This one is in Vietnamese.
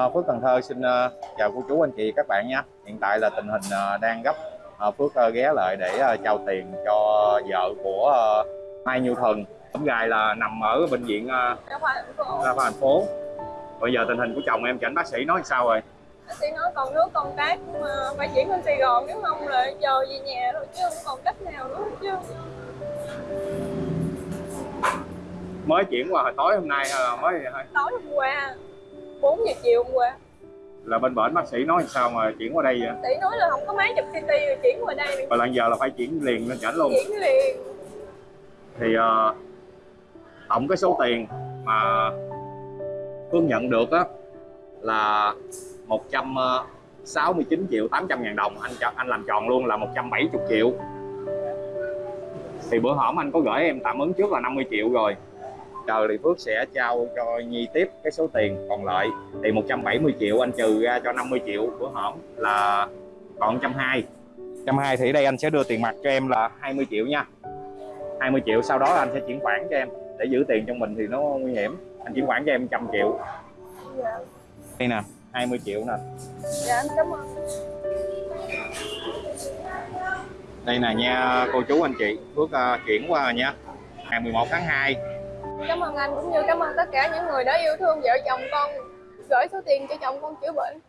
À, Phước Cần Thơ xin ờ, chào cô chú anh chị các bạn nha. Hiện tại là tình hình ờ, đang gấp. Ờ, Phước ờ, ghé lại để ờ, trao tiền cho vợ của ờ, Mai Như Thần. Tấm gài là nằm ở bệnh viện ờ, Đa khoa thành phố. Bây giờ tình hình của chồng em cho anh bác sĩ nói sao rồi? Bác sĩ nói còn nước còn cái mà phải chuyển lên Sài Gòn nếu không là giờ về nhà thôi chứ không còn cách nào nữa chứ Mới chuyển qua hồi tối hôm nay hay là mới tối hôm qua 4 giờ chiều hôm qua. Là bên bệnh bác sĩ nói sao mà chuyển qua đây vậy? bác sĩ nói là không có máy chụp CT rồi chuyển qua đây Và lần giờ là phải chuyển liền lên chảnh luôn. chuyển liền. Thì ờ, tổng cái số tiền mà Phương nhận được á là 169 triệu 800 ngàn đồng. Anh anh làm tròn luôn là 170 triệu. Thì bữa hổm anh có gửi em tạm ứng trước là 50 triệu rồi chờ thì Phước sẽ trao cho Nhi tiếp cái số tiền còn lại. Thì 170 triệu anh trừ ra cho 50 triệu bữa hổm là còn 120 120 thì ở đây anh sẽ đưa tiền mặt cho em là 20 triệu nha. 20 triệu sau đó anh sẽ chuyển khoản cho em để giữ tiền trong mình thì nó nguy hiểm. Anh chuyển khoản cho em 100 triệu. Dạ, đây nè 20 triệu nè. Dạ em cảm ơn. Đây nè nha cô chú anh chị. Phước ờ, chuyển qua rồi nha. Ngày 11 tháng 2 cảm ơn anh cũng như cảm ơn tất cả những người đã yêu thương vợ chồng con. Gửi số tiền cho chồng con chữa bệnh.